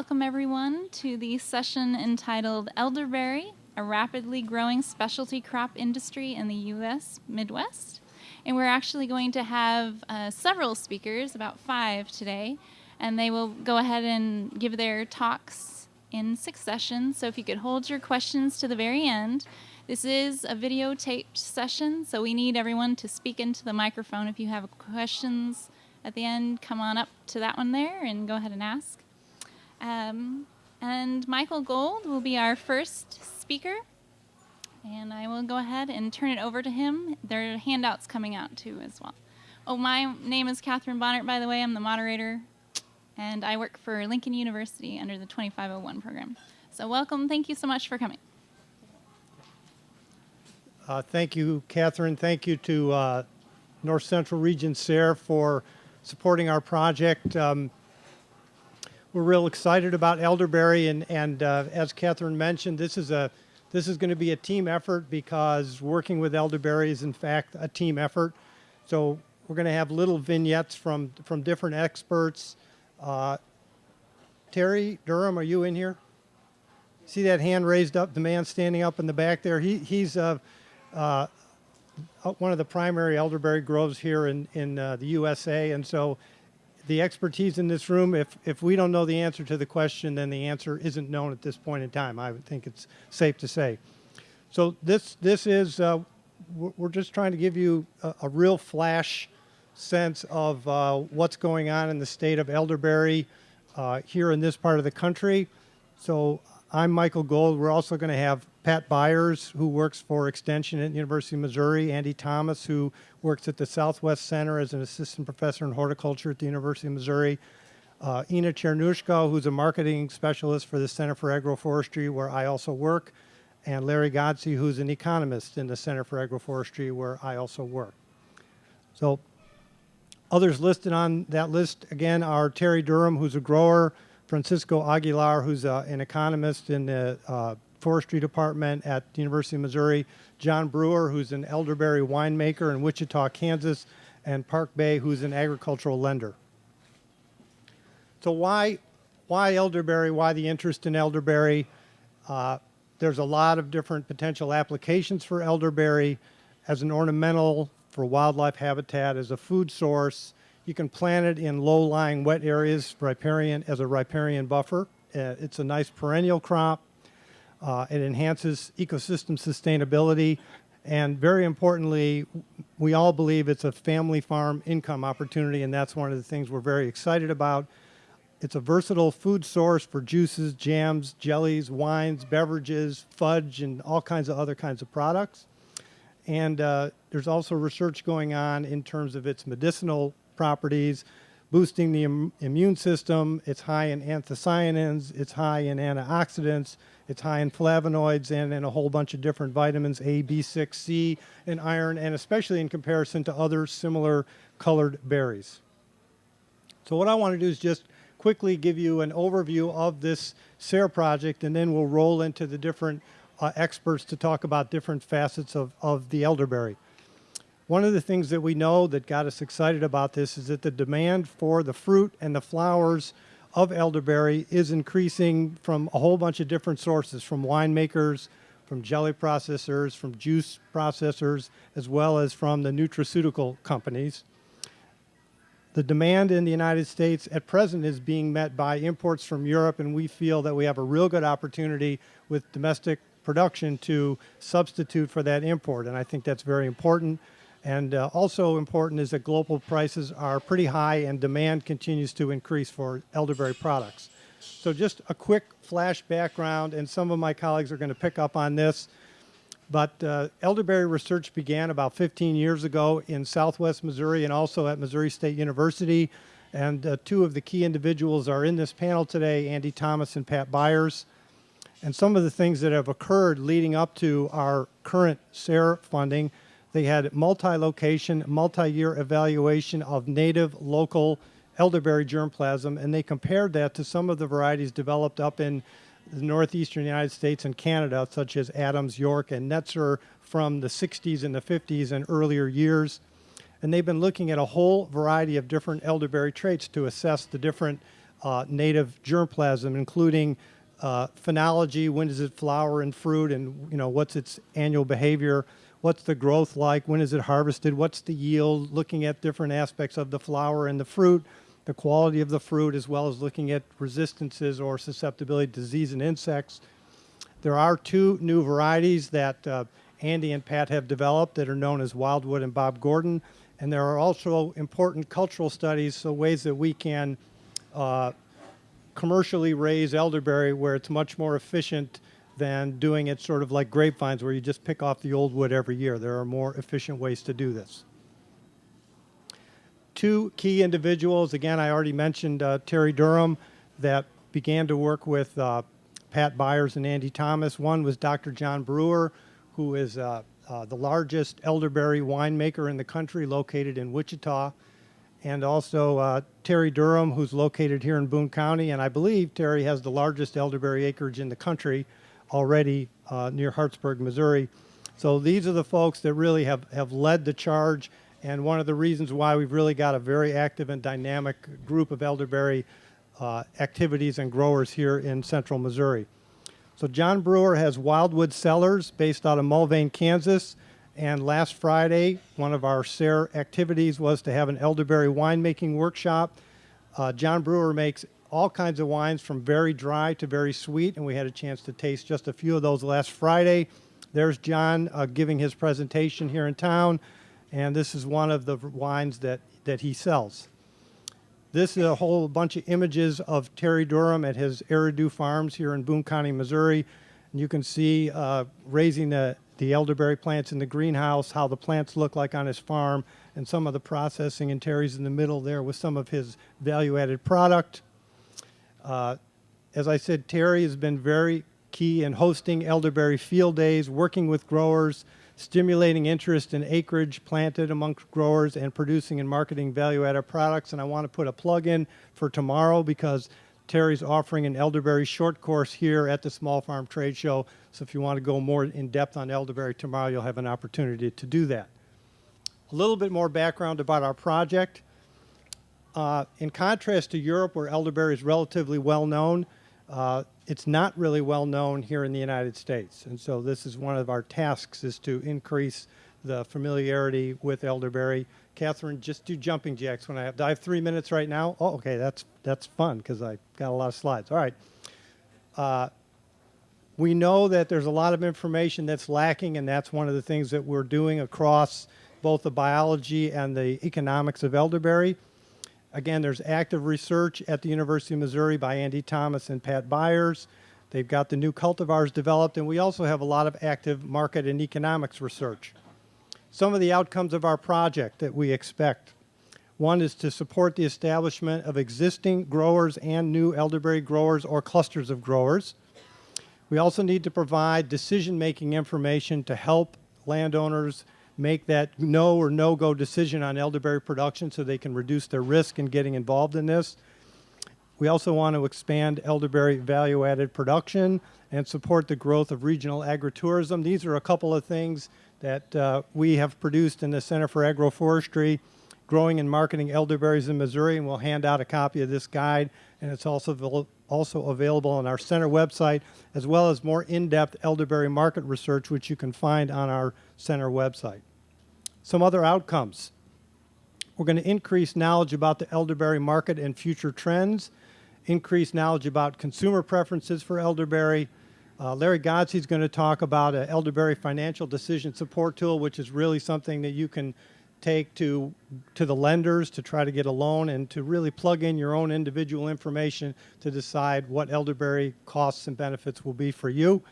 welcome everyone to the session entitled Elderberry, a rapidly growing specialty crop industry in the U.S. Midwest. And we're actually going to have uh, several speakers, about five today, and they will go ahead and give their talks in succession. So if you could hold your questions to the very end. This is a videotaped session, so we need everyone to speak into the microphone. If you have questions at the end, come on up to that one there and go ahead and ask. Um, and Michael Gold will be our first speaker. And I will go ahead and turn it over to him. There are handouts coming out too as well. Oh, my name is Catherine Bonnert, by the way. I'm the moderator, and I work for Lincoln University under the 2501 program. So welcome. Thank you so much for coming. Uh, thank you, Catherine. Thank you to uh, North Central Region SARE for supporting our project. Um, we're real excited about elderberry, and, and uh, as Catherine mentioned, this is a this is going to be a team effort because working with elderberry is in fact a team effort. So we're going to have little vignettes from from different experts. Uh, Terry Durham, are you in here? See that hand raised up? The man standing up in the back there. He he's uh, uh, one of the primary elderberry groves here in, in uh, the USA. And so the expertise in this room, if, if we don't know the answer to the question, then the answer isn't known at this point in time. I would think it's safe to say. So this, this is, uh, we're just trying to give you a, a real flash sense of uh, what's going on in the state of elderberry uh, here in this part of the country. So I'm Michael Gold. We're also going to have Pat Byers, who works for Extension at the University of Missouri, Andy Thomas, who works at the Southwest Center as an assistant professor in horticulture at the University of Missouri, uh, Ina Cernusca, who's a marketing specialist for the Center for Agroforestry, where I also work, and Larry Godsey, who's an economist in the Center for Agroforestry, where I also work. So others listed on that list, again, are Terry Durham, who's a grower, Francisco Aguilar, who's uh, an economist in the uh, forestry department at the University of Missouri, John Brewer, who's an elderberry winemaker in Wichita, Kansas, and Park Bay, who's an agricultural lender. So why, why elderberry? Why the interest in elderberry? Uh, there's a lot of different potential applications for elderberry as an ornamental, for wildlife habitat, as a food source. You can plant it in low-lying wet areas riparian, as a riparian buffer. Uh, it's a nice perennial crop. Uh, it enhances ecosystem sustainability. And very importantly, we all believe it's a family farm income opportunity, and that's one of the things we're very excited about. It's a versatile food source for juices, jams, jellies, wines, beverages, fudge, and all kinds of other kinds of products. And uh, there's also research going on in terms of its medicinal properties, boosting the Im immune system. It's high in anthocyanins, it's high in antioxidants, it's high in flavonoids and in a whole bunch of different vitamins, A, B6, C, and iron, and especially in comparison to other similar colored berries. So what I want to do is just quickly give you an overview of this SARE project, and then we'll roll into the different uh, experts to talk about different facets of, of the elderberry. One of the things that we know that got us excited about this is that the demand for the fruit and the flowers of elderberry is increasing from a whole bunch of different sources, from winemakers, from jelly processors, from juice processors, as well as from the nutraceutical companies. The demand in the United States at present is being met by imports from Europe, and we feel that we have a real good opportunity with domestic production to substitute for that import, and I think that's very important. And uh, also important is that global prices are pretty high and demand continues to increase for elderberry products. So just a quick flash background, and some of my colleagues are going to pick up on this. But uh, elderberry research began about 15 years ago in southwest Missouri and also at Missouri State University. And uh, two of the key individuals are in this panel today, Andy Thomas and Pat Byers. And some of the things that have occurred leading up to our current SARE funding they had multi-location, multi-year evaluation of native local elderberry germplasm, and they compared that to some of the varieties developed up in the northeastern United States and Canada, such as Adams, York, and Netzer from the 60s and the 50s and earlier years. And they've been looking at a whole variety of different elderberry traits to assess the different uh, native germplasm, including uh, phenology, when does it flower and fruit, and you know what's its annual behavior, what's the growth like, when is it harvested, what's the yield, looking at different aspects of the flower and the fruit, the quality of the fruit, as well as looking at resistances or susceptibility to disease and insects. There are two new varieties that uh, Andy and Pat have developed that are known as Wyldewood and Bob Gordon. And there are also important cultural studies, so ways that we can uh, commercially raise elderberry where it's much more efficient than doing it sort of like grapevines where you just pick off the old wood every year. There are more efficient ways to do this. Two key individuals, again, I already mentioned uh, Terry Durham that began to work with uh, Pat Byers and Andy Thomas. One was Dr. John Brewer, who is uh, uh, the largest elderberry winemaker in the country located in Wichita and also uh, Terry Durham, who's located here in Boone County, and I believe Terry has the largest elderberry acreage in the country already uh, near Hartsburg, Missouri. So these are the folks that really have, have led the charge, and one of the reasons why we've really got a very active and dynamic group of elderberry uh, activities and growers here in central Missouri. So John Brewer has Wyldewood Cellars based out of Mulvane, Kansas. And last Friday, one of our SARE activities was to have an elderberry winemaking workshop. Uh, John Brewer makes all kinds of wines from very dry to very sweet, and we had a chance to taste just a few of those last Friday. There's John uh, giving his presentation here in town, and this is one of the wines that, that he sells. This is a whole bunch of images of Terry Durham at his Eridu Farms here in Boone County, Missouri. And you can see uh, raising the the elderberry plants in the greenhouse, how the plants look like on his farm, and some of the processing. And Terry's in the middle there with some of his value-added product. Uh, as I said, Terry has been very key in hosting elderberry field days, working with growers, stimulating interest in acreage planted amongst growers, and producing and marketing value-added products. And I want to put a plug in for tomorrow because Terry's offering an elderberry short course here at the Small Farm Trade Show. So if you want to go more in depth on elderberry tomorrow, you'll have an opportunity to do that. A little bit more background about our project. Uh, in contrast to Europe, where elderberry is relatively well known, uh, it's not really well known here in the United States. And so this is one of our tasks is to increase the familiarity with elderberry. Catherine, just do jumping jacks when I have. I have three minutes right now? Oh, okay, that's that's fun because I got a lot of slides. All right. Uh, we know that there's a lot of information that's lacking, and that's one of the things that we're doing across both the biology and the economics of elderberry. Again, there's active research at the University of Missouri by Andy Thomas and Pat Byers. They've got the new cultivars developed, and we also have a lot of active market and economics research. Some of the outcomes of our project that we expect. One is to support the establishment of existing growers and new elderberry growers or clusters of growers. We also need to provide decision-making information to help landowners make that no or no-go decision on elderberry production so they can reduce their risk in getting involved in this. We also want to expand elderberry value-added production and support the growth of regional agritourism. These are a couple of things that uh, we have produced in the Center for Agroforestry, growing and marketing elderberries in Missouri, and we'll hand out a copy of this guide, and it's also also available on our center website, as well as more in-depth elderberry market research, which you can find on our center website. Some other outcomes. We're going to increase knowledge about the elderberry market and future trends, increase knowledge about consumer preferences for elderberry, uh, Larry Godsey is going to talk about an elderberry financial decision support tool, which is really something that you can take to to the lenders to try to get a loan and to really plug in your own individual information to decide what elderberry costs and benefits will be for you.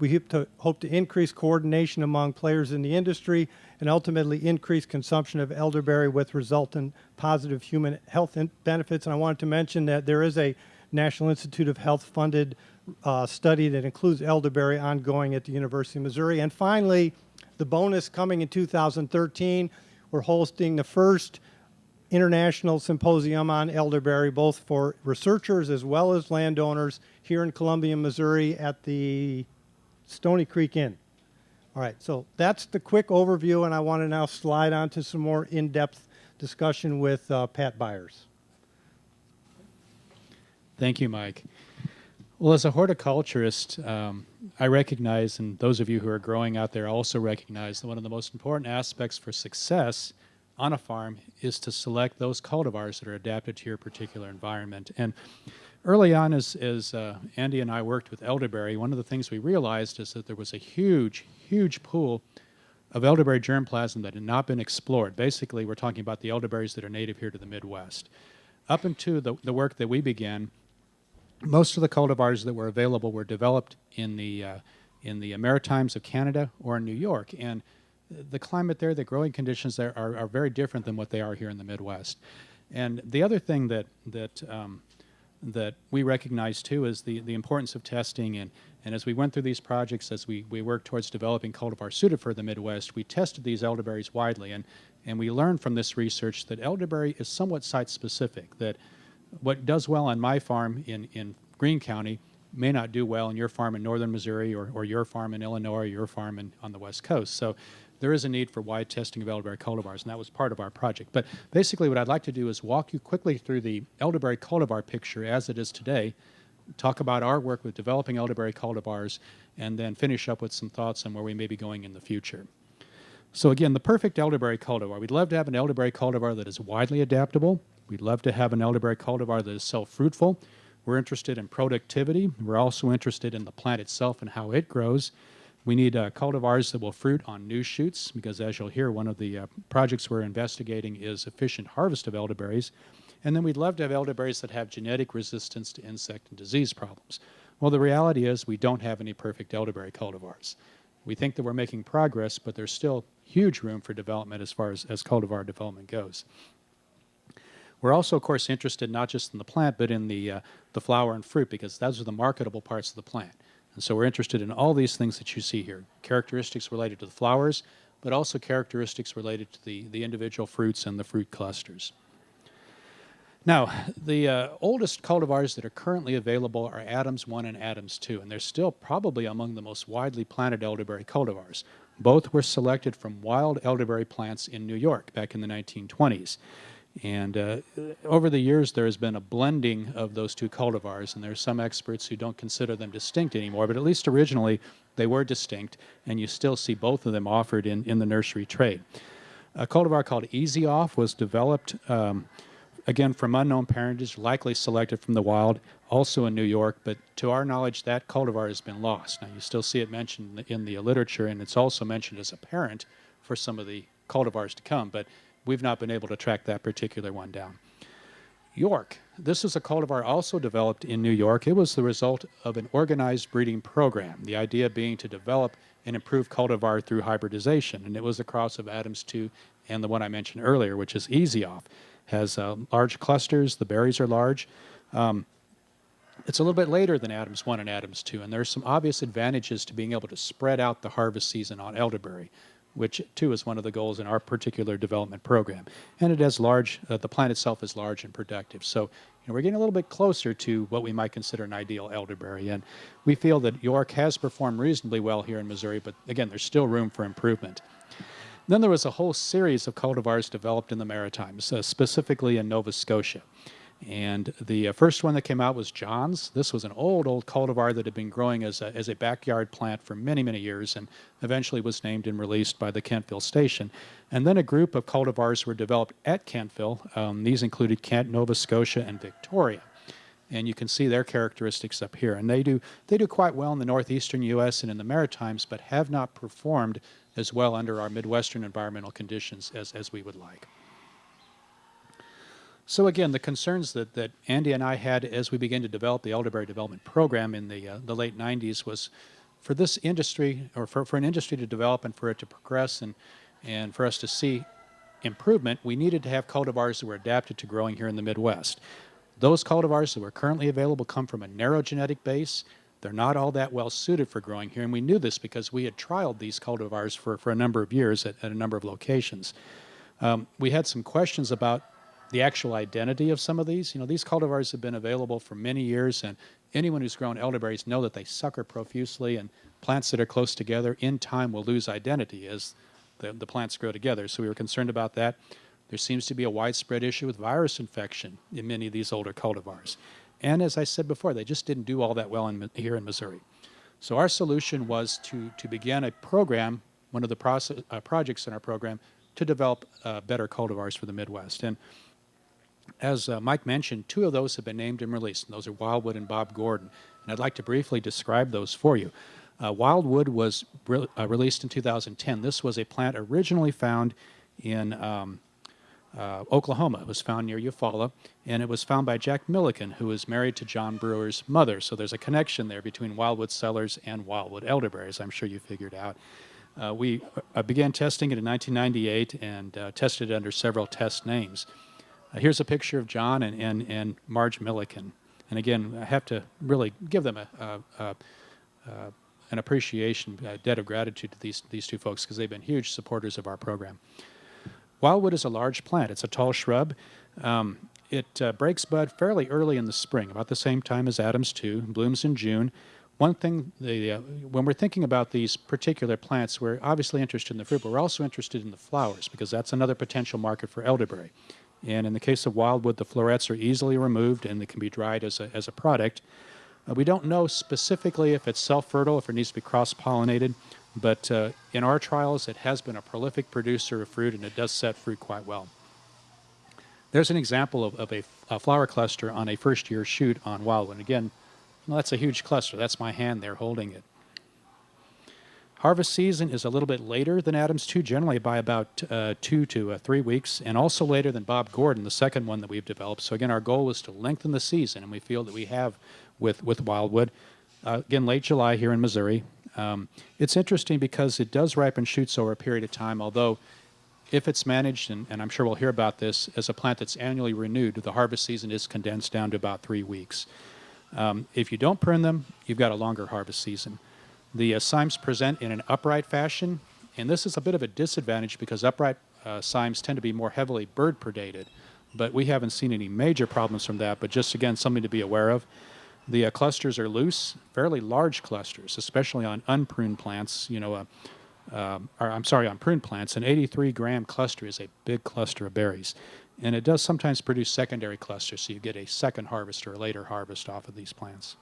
We hope to, hope to increase coordination among players in the industry and ultimately increase consumption of elderberry with resultant positive human health benefits. And I wanted to mention that there is a National Institute of Health funded uh, study that includes elderberry ongoing at the University of Missouri. And finally, the bonus coming in 2013, we're hosting the first international symposium on elderberry, both for researchers as well as landowners here in Columbia, Missouri at the Stoney Creek Inn. All right, so that's the quick overview, and I want to now slide on to some more in-depth discussion with uh, Pat Byers. Thank you, Mike. Well, as a horticulturist, um, I recognize, and those of you who are growing out there also recognize, that one of the most important aspects for success on a farm is to select those cultivars that are adapted to your particular environment. And early on, as, as uh, Andy and I worked with elderberry, one of the things we realized is that there was a huge, huge pool of elderberry germplasm that had not been explored. Basically, we're talking about the elderberries that are native here to the Midwest. Up into the, the work that we began, most of the cultivars that were available were developed in the uh, in the Maritimes of Canada or in New York, and the climate there, the growing conditions there are, are very different than what they are here in the Midwest. And the other thing that that um, that we recognize too is the the importance of testing and and as we went through these projects, as we, we worked towards developing cultivars suited for the Midwest, we tested these elderberries widely, and, and we learned from this research that elderberry is somewhat site-specific, that what does well on my farm in, in Greene County may not do well in your farm in northern Missouri or, or your farm in Illinois or your farm in, on the West Coast. So there is a need for wide testing of elderberry cultivars, and that was part of our project. But basically what I'd like to do is walk you quickly through the elderberry cultivar picture as it is today, talk about our work with developing elderberry cultivars, and then finish up with some thoughts on where we may be going in the future. So again, the perfect elderberry cultivar. We'd love to have an elderberry cultivar that is widely adaptable. We'd love to have an elderberry cultivar that is self-fruitful. We're interested in productivity. We're also interested in the plant itself and how it grows. We need uh, cultivars that will fruit on new shoots because as you'll hear, one of the uh, projects we're investigating is efficient harvest of elderberries. And then we'd love to have elderberries that have genetic resistance to insect and disease problems. Well, the reality is we don't have any perfect elderberry cultivars. We think that we're making progress, but there's still huge room for development as far as, as cultivar development goes. We're also, of course, interested not just in the plant, but in the, uh, the flower and fruit, because those are the marketable parts of the plant. And so we're interested in all these things that you see here, characteristics related to the flowers, but also characteristics related to the, the individual fruits and the fruit clusters. Now, the uh, oldest cultivars that are currently available are Adams 1 and Adams 2, and they're still probably among the most widely planted elderberry cultivars. Both were selected from wild elderberry plants in New York back in the 1920s. And uh, over the years, there has been a blending of those two cultivars, and there are some experts who don't consider them distinct anymore, but at least originally they were distinct, and you still see both of them offered in, in the nursery trade. A cultivar called Ezyoff was developed, um, again, from unknown parentage, likely selected from the wild, also in New York, but to our knowledge, that cultivar has been lost. Now, you still see it mentioned in the literature, and it's also mentioned as a parent for some of the cultivars to come, but we've not been able to track that particular one down. York. This is a cultivar also developed in New York. It was the result of an organized breeding program, the idea being to develop and improve cultivar through hybridization. And it was a cross of Adams 2 and the one I mentioned earlier, which is Ezyoff. Has uh, large clusters, the berries are large. Um, it's a little bit later than Adams 1 and Adams 2, and there's some obvious advantages to being able to spread out the harvest season on elderberry which too is one of the goals in our particular development program. And it has large, uh, the plant itself is large and productive. So you know, we're getting a little bit closer to what we might consider an ideal elderberry. And we feel that York has performed reasonably well here in Missouri, but again, there's still room for improvement. Then there was a whole series of cultivars developed in the Maritimes, uh, specifically in Nova Scotia. And the uh, first one that came out was John's. This was an old, old cultivar that had been growing as a, as a backyard plant for many, many years and eventually was named and released by the Kentville Station. And then a group of cultivars were developed at Kentville. Um, these included Kent, Nova Scotia, and Victoria. And you can see their characteristics up here. And they do, they do quite well in the northeastern U.S. and in the Maritimes, but have not performed as well under our Midwestern environmental conditions as, as we would like. So again, the concerns that, that Andy and I had as we began to develop the elderberry development program in the, uh, the late 90s was for this industry, or for, for an industry to develop and for it to progress and, and for us to see improvement, we needed to have cultivars that were adapted to growing here in the Midwest. Those cultivars that were currently available come from a narrow genetic base. They're not all that well suited for growing here, and we knew this because we had trialed these cultivars for, for a number of years at, at a number of locations. Um, we had some questions about the actual identity of some of these. You know, these cultivars have been available for many years, and anyone who's grown elderberries know that they sucker profusely, and plants that are close together in time will lose identity as the, the plants grow together. So we were concerned about that. There seems to be a widespread issue with virus infection in many of these older cultivars. And as I said before, they just didn't do all that well in, here in Missouri. So our solution was to, to begin a program, one of the process, uh, projects in our program, to develop uh, better cultivars for the Midwest. And as uh, Mike mentioned, two of those have been named and released, and those are Wyldewood and Bob Gordon. And I'd like to briefly describe those for you. Uh, Wyldewood was re- uh, released in 2010. This was a plant originally found in um, uh, Oklahoma. It was found near Eufaula, and it was found by Jack Milliken, who was married to John Brewer's mother. So there's a connection there between Wyldewood cellars and Wyldewood elderberries, I'm sure you figured out. Uh, we uh, began testing it in 1998 and uh, tested it under several test names. Uh, here's a picture of John and, and, and Marge Milliken. And again, I have to really give them a, a, a, an appreciation, a debt of gratitude to these, these two folks because they've been huge supporters of our program. Wyldewood is a large plant. It's a tall shrub. Um, it uh, breaks bud fairly early in the spring, about the same time as Adams 2, blooms in June. One thing, the, uh, when we're thinking about these particular plants, we're obviously interested in the fruit, but we're also interested in the flowers because that's another potential market for elderberry. And in the case of Wyldewood, the florets are easily removed and they can be dried as a, as a product. Uh, we don't know specifically if it's self-fertile, if it needs to be cross-pollinated, but uh, in our trials, it has been a prolific producer of fruit and it does set fruit quite well. There's an example of, of a, a flower cluster on a first-year shoot on Wyldewood. Again, well, that's a huge cluster. That's my hand there holding it. Harvest season is a little bit later than Adams 2, generally by about uh, two to uh, three weeks, and also later than Bob Gordon, the second one that we've developed. So again, our goal is to lengthen the season, and we feel that we have with, with Wyldewood. Uh, again, late July here in Missouri. Um, it's interesting because it does ripen shoots over a period of time, although if it's managed, and, and I'm sure we'll hear about this, as a plant that's annually renewed, the harvest season is condensed down to about three weeks. Um, if you don't prune them, you've got a longer harvest season. The uh, cymes present in an upright fashion, and this is a bit of a disadvantage because upright uh, cymes tend to be more heavily bird predated, but we haven't seen any major problems from that, but just again, something to be aware of. The uh, clusters are loose, fairly large clusters, especially on unpruned plants. You know, uh, um, or I'm sorry, on pruned plants. An 83 gram cluster is a big cluster of berries. And it does sometimes produce secondary clusters, so you get a second harvest or a later harvest off of these plants.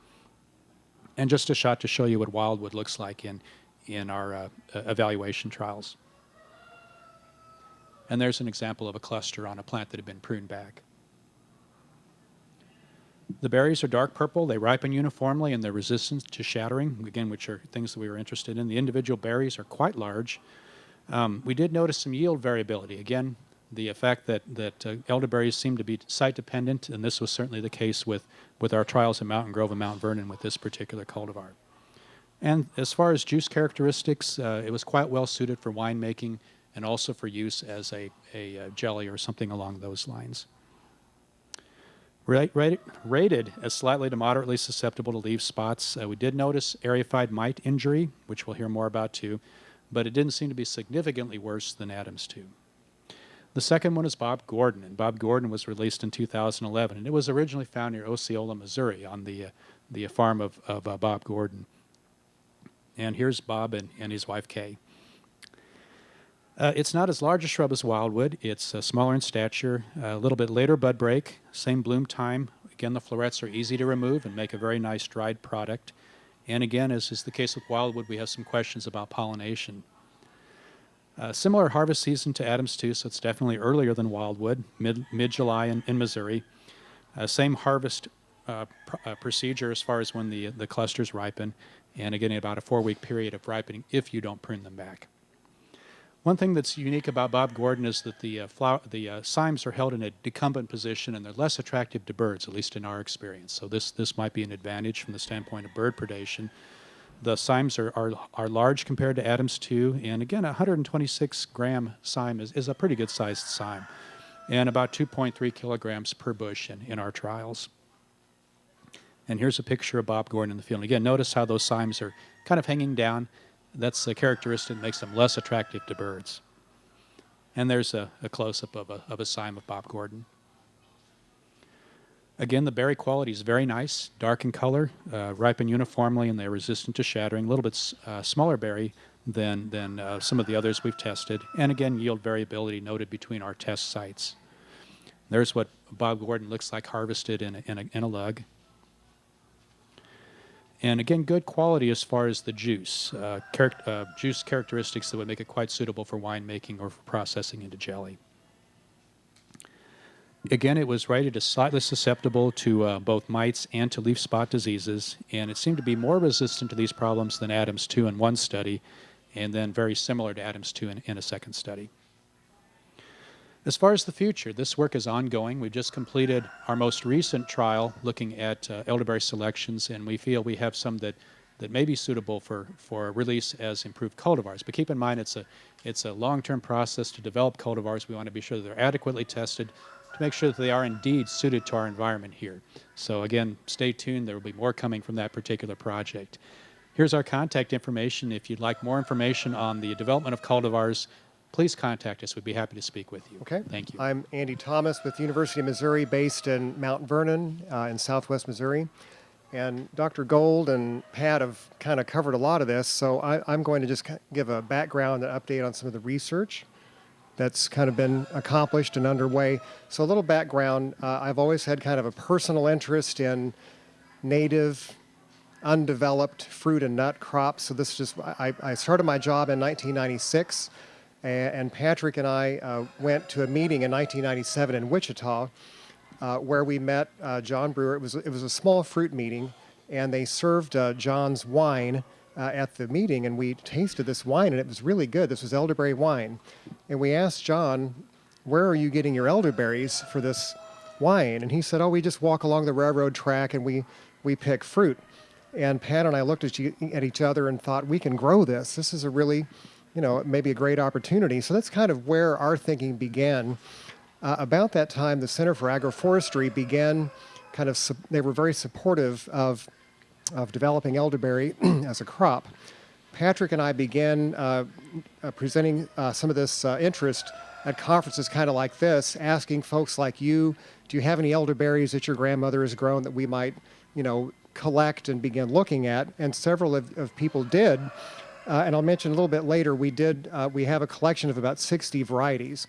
And just a shot to show you what Wyldewood looks like in, in our uh, evaluation trials. And there's an example of a cluster on a plant that had been pruned back. The berries are dark purple. They ripen uniformly and they're resistant to shattering, again, which are things that we were interested in. The individual berries are quite large. Um, we did notice some yield variability. Again, the effect that, that uh, elderberries seem to be site dependent, and this was certainly the case with, with our trials in Mountain Grove and Mount Vernon with this particular cultivar. And as far as juice characteristics, uh, it was quite well suited for winemaking and also for use as a, a, a jelly or something along those lines. Rated, rated as slightly to moderately susceptible to leaf spots. Uh, we did notice eriophyid mite injury, which we'll hear more about too, but it didn't seem to be significantly worse than Adams 2. The second one is Bob Gordon, and Bob Gordon was released in 2011, and it was originally found near Osceola, Missouri, on the, uh, the farm of, of uh, Bob Gordon. And here's Bob and, and his wife Kay. Uh, it's not as large a shrub as Wyldewood. It's uh, smaller in stature, a little bit later bud break, same bloom time. Again, the florets are easy to remove and make a very nice dried product. And again, as is the case with Wyldewood, we have some questions about pollination. Uh, similar harvest season to Adams 2, so it's definitely earlier than Wyldewood, mid, mid-July in, in Missouri. Uh, same harvest uh, pr uh, procedure as far as when the, the clusters ripen, and again, about a four-week period of ripening if you don't prune them back. One thing that's unique about Bob Gordon is that the, uh, flower, the uh, cymes are held in a decumbent position and they're less attractive to birds, at least in our experience. So this, this might be an advantage from the standpoint of bird predation. The cymes are, are, are large compared to Adams 2, and again, a 126 gram cyme is, is a pretty good sized cyme, and about 2.3 kilograms per bush in, in our trials. And here's a picture of Bob Gordon in the field. Again, notice how those cymes are kind of hanging down that's a characteristic that makes them less attractive to birds. And there's a, a close-up of a, of a cyme of Bob Gordon. Again, the berry quality is very nice, dark in color, uh, ripen uniformly, and they're resistant to shattering. A little bit uh, smaller berry than, than uh, some of the others we've tested. And again, yield variability noted between our test sites. There's what Bob Gordon looks like harvested in a, in a, in a lug. And again, good quality as far as the juice, uh, charac- uh, juice characteristics that would make it quite suitable for winemaking or for processing into jelly. Again, it was rated as slightly susceptible to uh, both mites and to leaf spot diseases, and it seemed to be more resistant to these problems than Adams 2 in one study, and then very similar to Adams 2 in, in a second study. As far as the future, this work is ongoing. We've just completed our most recent trial looking at uh, elderberry selections, and we feel we have some that, that may be suitable for, for release as improved cultivars. But keep in mind, it's a, it's a long-term process to develop cultivars. We want to be sure they're adequately tested to make sure that they are indeed suited to our environment here. So again, stay tuned. There will be more coming from that particular project. Here's our contact information. If you'd like more information on the development of cultivars, please contact us. We'd be happy to speak with you. Okay. Thank you. I'm Andy Thomas with the University of Missouri, based in Mount Vernon uh, in southwest Missouri. And Dr. Gold and Pat have kind of covered a lot of this, so I, I'm going to just give a background and update on some of the research that's kind of been accomplished and underway. So, a little background uh, I've always had kind of a personal interest in native, undeveloped fruit and nut crops. So, this just, I, I started my job in 1996, a- and Patrick and I uh, went to a meeting in 1997 in Wichita uh, where we met uh, John Brewer. It was, it was a small fruit meeting, and they served uh, John's wine uh, at the meeting, and we tasted this wine, and it was really good. This was elderberry wine. And we asked John, Where are you getting your elderberries for this wine? And he said, Oh, we just walk along the railroad track and we, we pick fruit. And Pat and I looked at, you, at each other and thought, We can grow this. This is a really, you know, maybe a great opportunity. So that's kind of where our thinking began. Uh, about that time, the Center for Agroforestry began kind of, they were very supportive of, of developing elderberry as a crop. Patrick and I began uh, uh, presenting uh, some of this uh, interest at conferences kind of like this, asking folks like you, do you have any elderberries that your grandmother has grown that we might, you know, collect and begin looking at? And several of, of people did. Uh, and I'll mention a little bit later, we did, uh, we have a collection of about 60 varieties.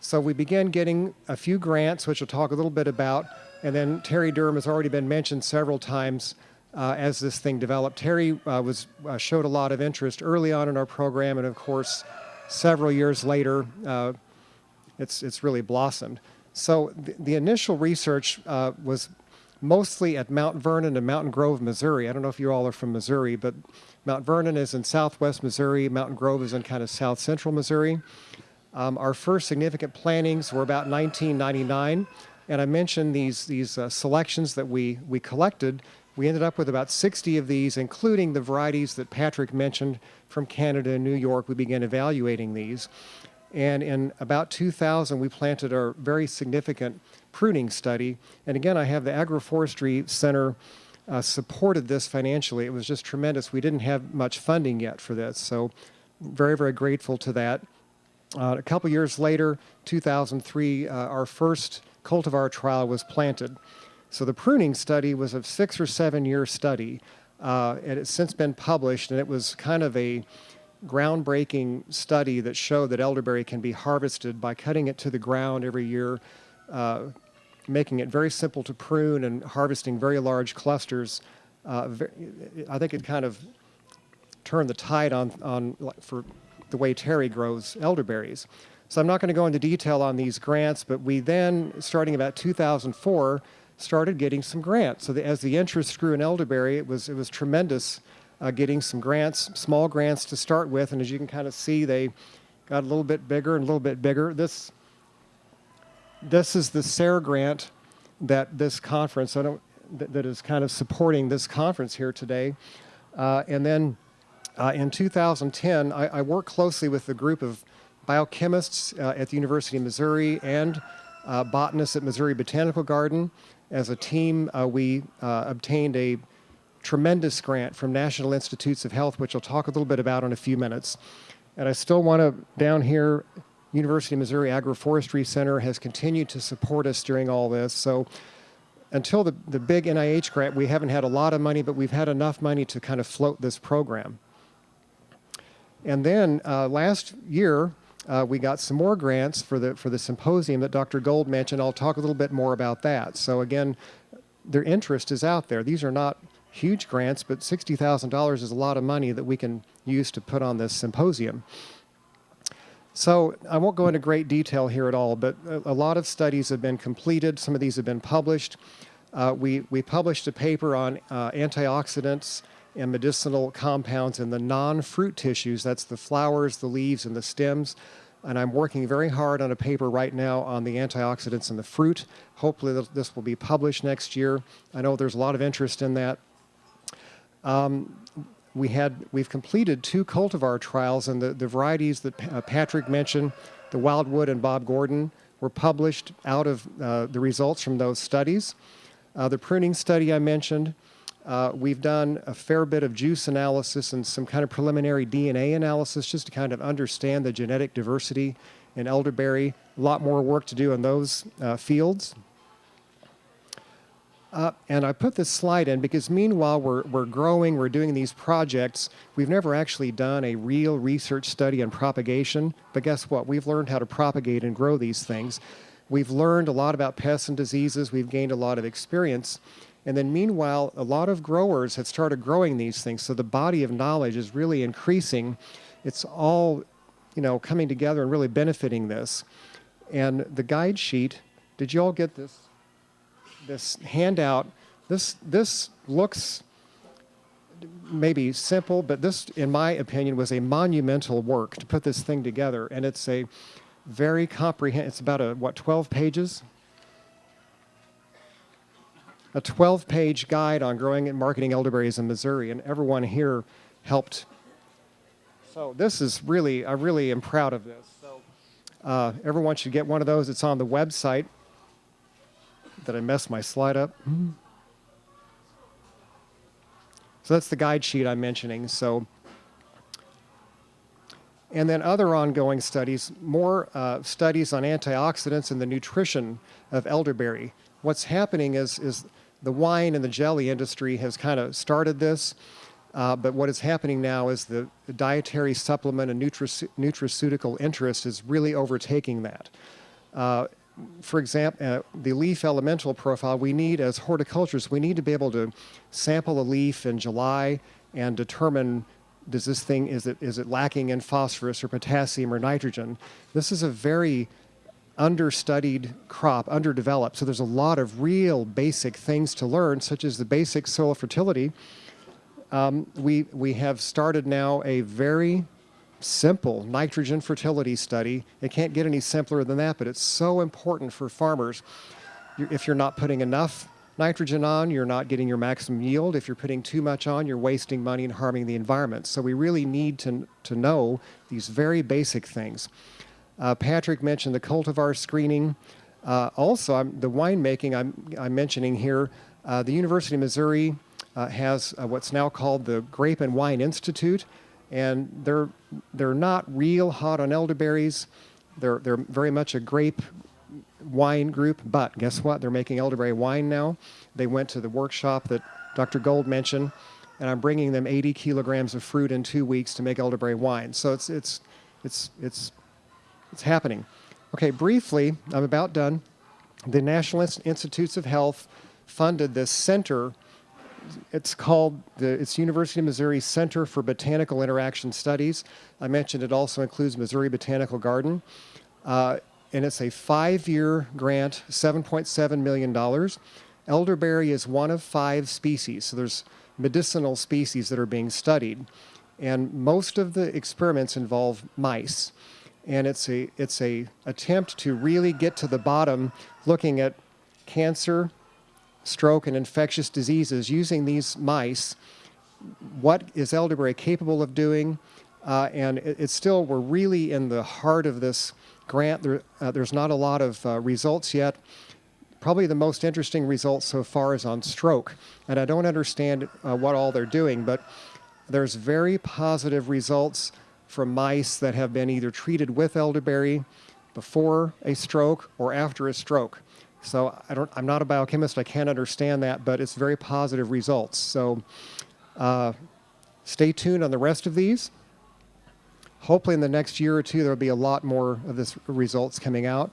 So we began getting a few grants, which I'll talk a little bit about. And then Terry Durham has already been mentioned several times uh, as this thing developed. Terry uh, was uh, showed a lot of interest early on in our program, and of course, several years later, uh, it's it's really blossomed. So the, the initial research uh, was mostly at Mount Vernon and Mountain Grove, Missouri. I don't know if you all are from Missouri, but Mount Vernon is in southwest Missouri. Mountain Grove is in kind of south central Missouri. Um, our first significant plantings were about 1999, and I mentioned these these uh, selections that we we collected. We ended up with about 60 of these, including the varieties that Patrick mentioned from Canada and New York. We began evaluating these, and in about 2000, we planted our very significant pruning study. And again, I have the Agroforestry Center. Uh, supported this financially. It was just tremendous. We didn't have much funding yet for this, so very, very grateful to that. Uh, a couple years later, 2003, uh, our first cultivar trial was planted. So the pruning study was a six or seven year study, uh, and it's since been published, and it was kind of a groundbreaking study that showed that elderberry can be harvested by cutting it to the ground every year, uh, making it very simple to prune and harvesting very large clusters. Uh, I think it kind of turned the tide on, on for the way Terry grows elderberries. So I'm not going to go into detail on these grants, but we then, starting about 2004, started getting some grants. So the, as the interest grew in elderberry, it was it was tremendous uh, getting some grants, small grants to start with, and as you can kind of see, they got a little bit bigger and a little bit bigger. This this is the SARE grant that this conference I don't, that, that is kind of supporting this conference here today. Uh, and then uh, in 2010, I, I worked closely with a group of biochemists uh, at the University of Missouri and uh, botanists at Missouri Botanical Garden. As a team, uh, we uh, obtained a tremendous grant from National Institutes of Health, which I'll talk a little bit about in a few minutes. And I still want to, down here, University of Missouri Agroforestry Center has continued to support us during all this. So until the, the big NIH grant, we haven't had a lot of money, but we've had enough money to kind of float this program. And then uh, last year, uh, we got some more grants for the for the symposium that Dr. Gold mentioned. I'll talk a little bit more about that. So again, their interest is out there. These are not huge grants, but $60,000 is a lot of money that we can use to put on this symposium. So I won't go into great detail here at all, but a, a lot of studies have been completed. Some of these have been published. Uh, we, we published a paper on uh, antioxidants and medicinal compounds in the non-fruit tissues. That's the flowers, the leaves, and the stems. And I'm working very hard on a paper right now on the antioxidants in the fruit. Hopefully this will be published next year. I know there's a lot of interest in that. Um, we had we've completed two cultivar trials, and the, the varieties that uh, Patrick mentioned, the Wyldewood and Bob Gordon, were published out of uh, the results from those studies. Uh, the pruning study I mentioned, uh, we've done a fair bit of juice analysis and some kind of preliminary DNA analysis just to kind of understand the genetic diversity in elderberry. A lot more work to do in those uh, fields. Uh, and I put this slide in because meanwhile we're, we're growing, we're doing these projects. We've never actually done a real research study on propagation, but guess what? We've learned how to propagate and grow these things. We've learned a lot about pests and diseases. We've gained a lot of experience. And then meanwhile, a lot of growers have started growing these things. So the body of knowledge is really increasing. It's all, you know, coming together and really benefiting this. And the guide sheet, did you all get this? This handout, this, this looks maybe simple, but this, in my opinion, was a monumental work to put this thing together. And it's a very comprehensive, it's about a, what, 12 pages? A 12 page guide on growing and marketing elderberries in Missouri, and everyone here helped. So, this is really, I really am proud of this. So, uh, everyone should get one of those. It's on the website. Did I mess my slide up? So, that's the guide sheet I'm mentioning. So, and then other ongoing studies, more uh, studies on antioxidants and the nutrition of elderberry. What's happening is, is the wine and the jelly industry has kind of started this, uh, but what is happening now is the, dietary supplement and nutrace- nutraceutical interest is really overtaking that. Uh, for example, uh, the leaf elemental profile, we need as horticulturists, we need to be able to sample a leaf in July and determine does this thing is it is it lacking in phosphorus or potassium or nitrogen. This is a very understudied crop, underdeveloped. So there's a lot of real basic things to learn, such as the basic soil fertility. Um, we we have started now a very simple nitrogen fertility study. It can't get any simpler than that, but it's so important for farmers. If you're not putting enough nitrogen on, you're not getting your maximum yield. If you're putting too much on, you're wasting money and harming the environment. So we really need to, to know these very basic things. Uh, Patrick mentioned the cultivar screening. Uh, also, I'm, the winemaking I'm, I'm mentioning here, uh, the University of Missouri uh, has uh, what's now called the Grape and Wine Institute, and they're, they're not real hot on elderberries. They're, they're very much a grape wine group, but guess what? They're making elderberry wine now. They went to the workshop that Dr. Gold mentioned, and I'm bringing them 80 kilograms of fruit in two weeks to make elderberry wine. So it's it's it's it's it's happening. Okay, briefly, I'm about done. The National Institutes of Health funded this center. It's called the it's University of Missouri Center for Botanical Interaction Studies. I mentioned it also includes Missouri Botanical Garden. Uh, and it's a five-year grant, $7.7 million. Elderberry is one of five species, so there's medicinal species that are being studied. And most of the experiments involve mice. And it's a, it's a attempt to really get to the bottom looking at cancer, stroke, and infectious diseases using these mice. What is elderberry capable of doing? Uh, and it, it's still, we're really in the heart of this grant. There, uh, there's not a lot of uh, results yet. Probably the most interesting result so far is on stroke. And I don't understand uh, what all they're doing, but there's very positive results from mice that have been either treated with elderberry before a stroke or after a stroke. So I don't, I'm not a biochemist, I can't understand that, but it's very positive results. So uh, stay tuned on the rest of these hopefully in the next year or two there will be a lot more of this results coming out.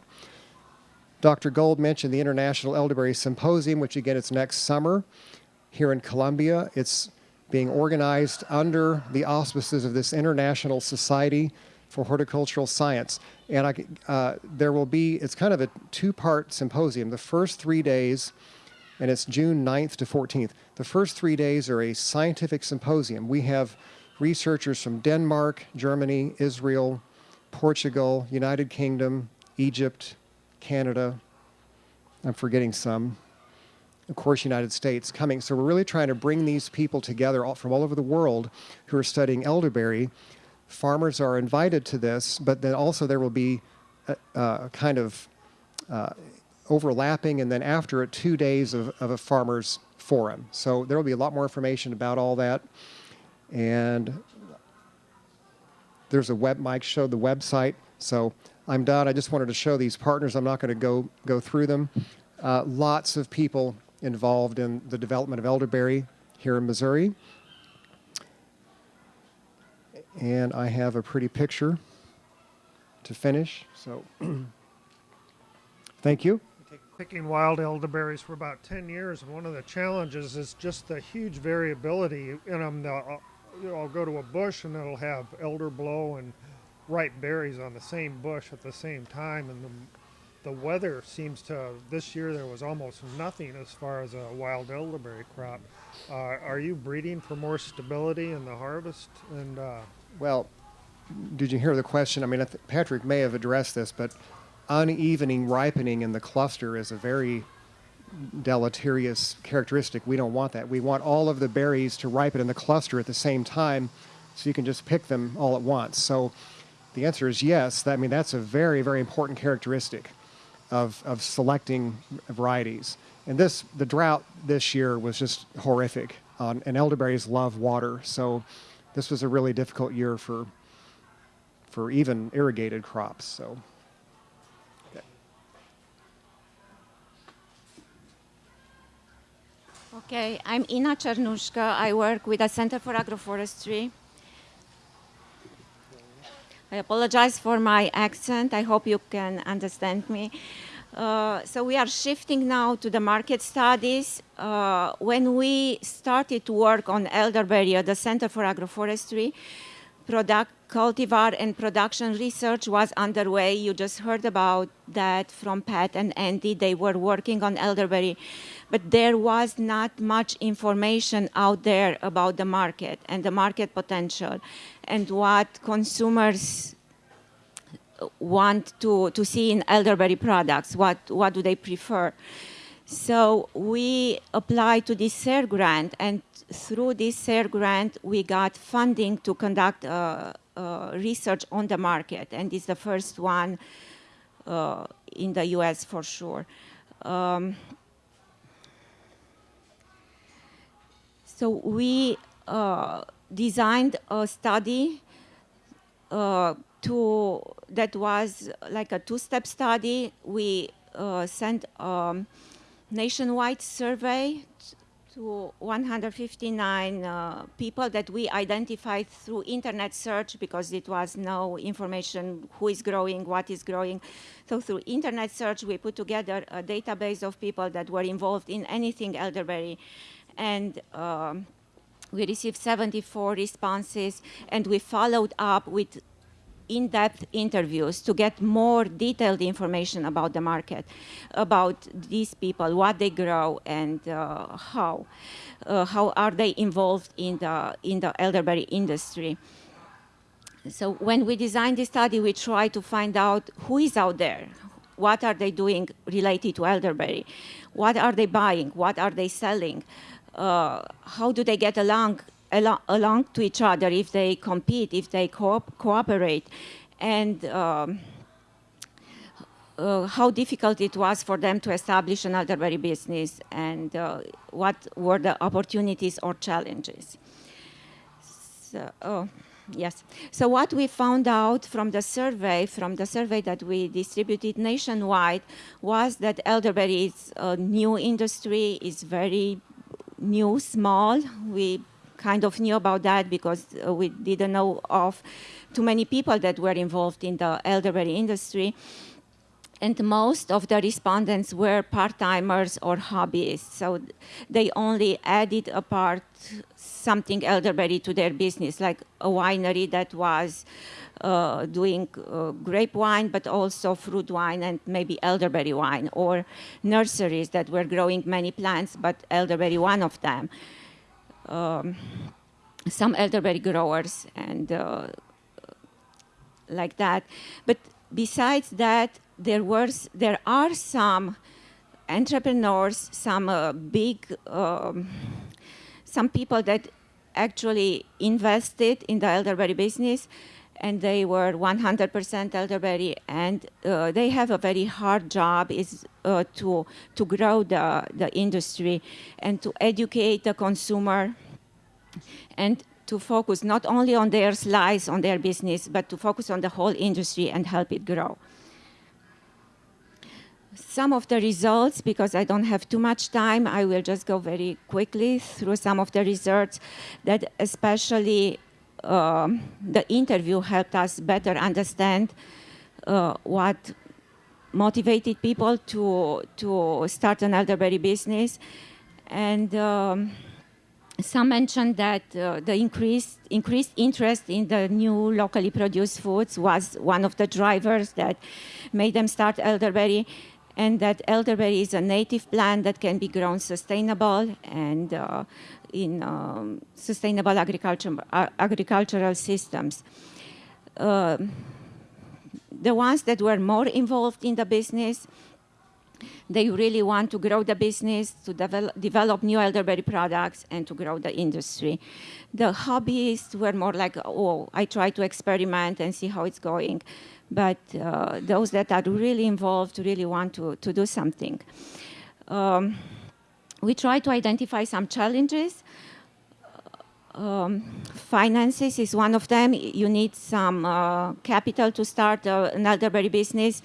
Dr. Gold mentioned the International Elderberry Symposium, which again it's next summer. here in Columbia. It's being organized under the auspices of this International Society for Horticultural Science. And I, uh, there will be, it's kind of a two part symposium. The first three days, and it's June 9th to 14th. The first three days are a scientific symposium. We have researchers from Denmark, Germany, Israel, Portugal, United Kingdom, Egypt, Canada. I'm forgetting some. Of course, United States coming. So we're really trying to bring these people together all, from all over the world who are studying elderberry. Farmers are invited to this, but then also there will be a, a kind of uh, overlapping, and then after it, two days of, of a farmers forum. So there will be a lot more information about all that. And there's a web, Mike showed the website. So I'm done. I just wanted to show these partners. I'm not going to go, go through them. Uh, lots of people involved in the development of elderberry here in Missouri. And I have a pretty picture to finish. So thank you. picking wild elderberries for about 10 years, and one of the challenges is just the huge variability in them. They'll, you know, I'll go to a bush and it'll have elder blow and ripe berries on the same bush at the same time, and the, the weather seems to. This year there was almost nothing as far as a wild elderberry crop. Uh, are you breeding for more stability in the harvest? And uh, Well, did you hear the question? I mean, Patrick may have addressed this, but unevening ripening in the cluster is a very deleterious characteristic. We don't want that. We want all of the berries to ripen in the cluster at the same time so you can just pick them all at once. So the answer is yes. I mean, that's a very, very important characteristic of, of selecting varieties. And this, the drought this year was just horrific. On, and elderberries love water. So this was a really difficult year for, for even irrigated crops. So. Okay, I'm Ina Cernusca. I work with the Center for Agroforestry. I apologize for my accent. I hope you can understand me. Uh, so we are shifting now to the market studies. Uh, when we started to work on elderberry at the Center for Agroforestry, product cultivar and production research was underway. You just heard about that from Pat and Andy. They were working on elderberry, but there was not much information out there about the market and the market potential and what consumers want to, to see in elderberry products. What, what do they prefer? So we applied to this SARE grant, and through this SARE grant, we got funding to conduct uh, uh, research on the market, and it's the first one uh, in the US for sure. Um, so we uh, designed a study uh, to that was like a two-step study. We uh, sent. Um, nationwide survey to 159 uh, people that we identified through internet search because it was no information who is growing, what is growing. So through internet search, we put together a database of people that were involved in anything elderberry. And um, we received 74 responses, and we followed up with in-depth interviews to get more detailed information about the market, about these people, what they grow, and uh, how, uh, how are they involved in the in the elderberry industry. So when we designed this study, we tried to find out who is out there, what are they doing related to elderberry, what are they buying, what are they selling, uh, how do they get along along, along to each other if they compete, if they co cooperate, and um, uh, how difficult it was for them to establish an elderberry business and uh, what were the opportunities or challenges. So, oh, yes. So what we found out from the survey, from the survey that we distributed nationwide, was that elderberry is a new industry, is very new, small. We kind of knew about that because uh, we didn't know of too many people that were involved in the elderberry industry. and most of the respondents were part-timers or hobbyists. So they only added a part, something elderberry to their business, like a winery that was uh, doing uh, grape wine, but also fruit wine and maybe elderberry wine, or nurseries that were growing many plants, but elderberry one of them. Um, some elderberry growers and uh, like that. But besides that, there was there are some entrepreneurs, some uh, big, um, some people that actually invested in the elderberry business, and they were 100% elderberry, and uh, they have a very hard job is uh, to to grow the the industry and to educate the consumer and to focus not only on their slice, on their business, but to focus on the whole industry and help it grow. Some of the results, because I don't have too much time, I will just go very quickly through some of the results that especially um, the interview helped us better understand uh, what motivated people to, to start an elderberry business. And um, some mentioned that uh, the increased, increased interest in the new locally produced foods was one of the drivers that made them start elderberry and that elderberry is a native plant that can be grown sustainable and uh, in um, sustainable agriculture, uh, agricultural systems. Um, the ones that were more involved in the business they really want to grow the business, to develop new elderberry products, and to grow the industry. The hobbyists were more like, oh, I try to experiment and see how it's going. But uh, those that are really involved really want to, to do something. Um, we try to identify some challenges. Um, finances is one of them. You need some uh, capital to start uh, an elderberry business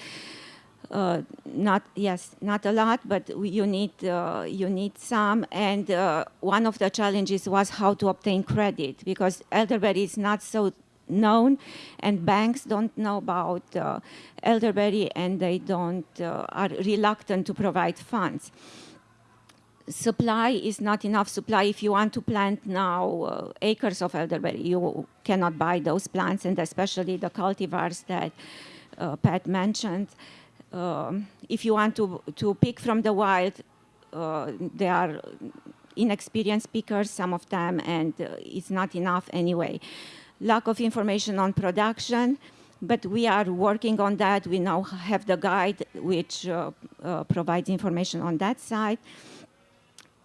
uh, not yes, not a lot, but you need uh, you need some. And uh, one of the challenges was how to obtain credit because elderberry is not so known, and banks don't know about uh, elderberry, and they don't uh, are reluctant to provide funds. Supply is not enough supply. If you want to plant now uh, acres of elderberry, you cannot buy those plants, and especially the cultivars that Pat mentioned um, if you want to, to pick from the wild, uh, they are inexperienced pickers, some of them, and uh, it's not enough anyway. Lack of information on production, but we are working on that. We now have the guide which uh, uh provides information on that side.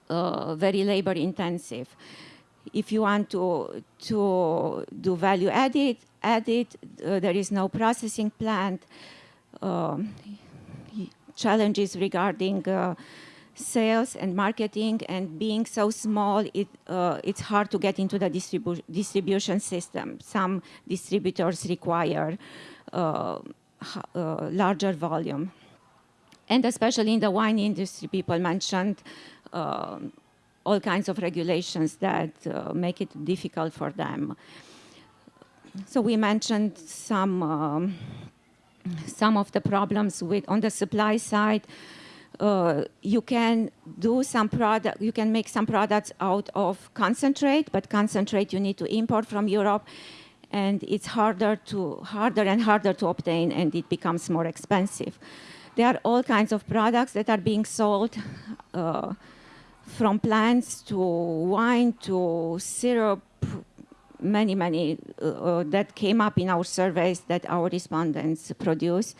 Uh, very labor intensive. If you want to, to do value added, added uh, there is no processing plant um, challenges regarding uh, sales and marketing and being so small, it, uh, it's hard to get into the distribu distribution system. Some distributors require uh, uh, larger volume. And especially in the wine industry, people mentioned um, all kinds of regulations that uh, make it difficult for them. So we mentioned some um, some of the problems with on the supply side. Uh, you can do some product, you can make some products out of concentrate, but concentrate you need to import from Europe, and it's harder to harder and harder to obtain, and it becomes more expensive. There are all kinds of products that are being sold, uh, from plants to wine to syrup, many, many uh, that came up in our surveys that our respondents produce.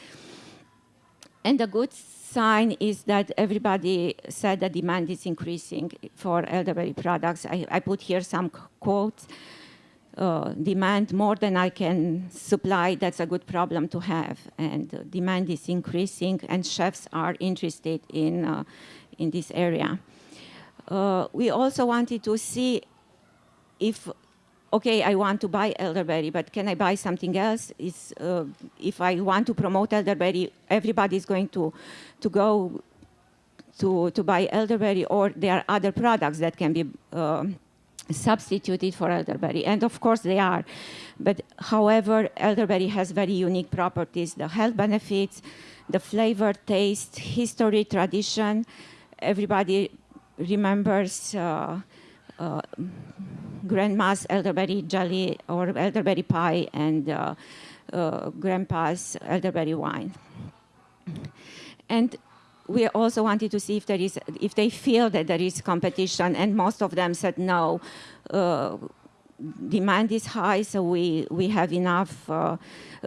And the good sign is that everybody said that demand is increasing for elderberry products. I, I put here some quotes. Uh, demand more than I can supply, that's a good problem to have. And uh, demand is increasing and chefs are interested in, uh, in this area. Uh, we also wanted to see if okay, I want to buy elderberry, but can I buy something else? Is, uh, if I want to promote elderberry, everybody is going to, to go to, to buy elderberry, or there are other products that can be uh, substituted for elderberry. And of course they are. But however, elderberry has very unique properties, the health benefits, the flavor, taste, history, tradition. Everybody remembers uh, uh, grandma's elderberry jelly or elderberry pie and uh, uh, grandpa's elderberry wine. And we also wanted to see if there is, if they feel that there is competition, and most of them said no. Uh, demand is high, so we, we have enough. Uh,